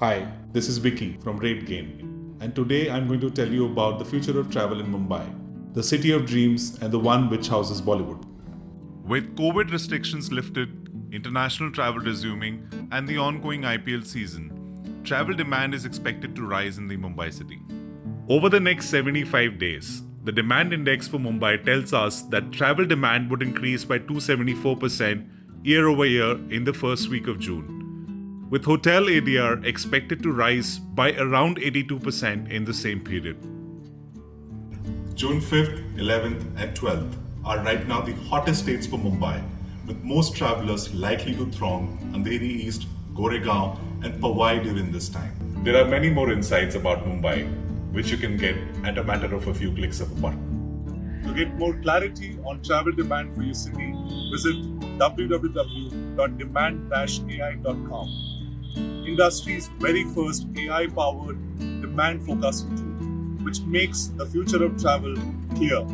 Hi, this is Vicky from RateGain, and today I'm going to tell you about the future of travel in Mumbai, the city of dreams and the one which houses Bollywood. With COVID restrictions lifted, international travel resuming, and the ongoing IPL season, travel demand is expected to rise in the Mumbai city. Over the next 75 days, the demand index for Mumbai tells us that travel demand would increase by 274% year over year in the first week of June with hotel ADR expected to rise by around 82% in the same period. June 5th, 11th, and 12th are right now the hottest dates for Mumbai, with most travelers likely to throng Andheri East, Goregaon, and Powai during this time. There are many more insights about Mumbai, which you can get at a matter of a few clicks of a button. To get more clarity on travel demand for your city, visit www.demand-ai.com industry's very first AI powered demand forecasting tool, which makes the future of travel clear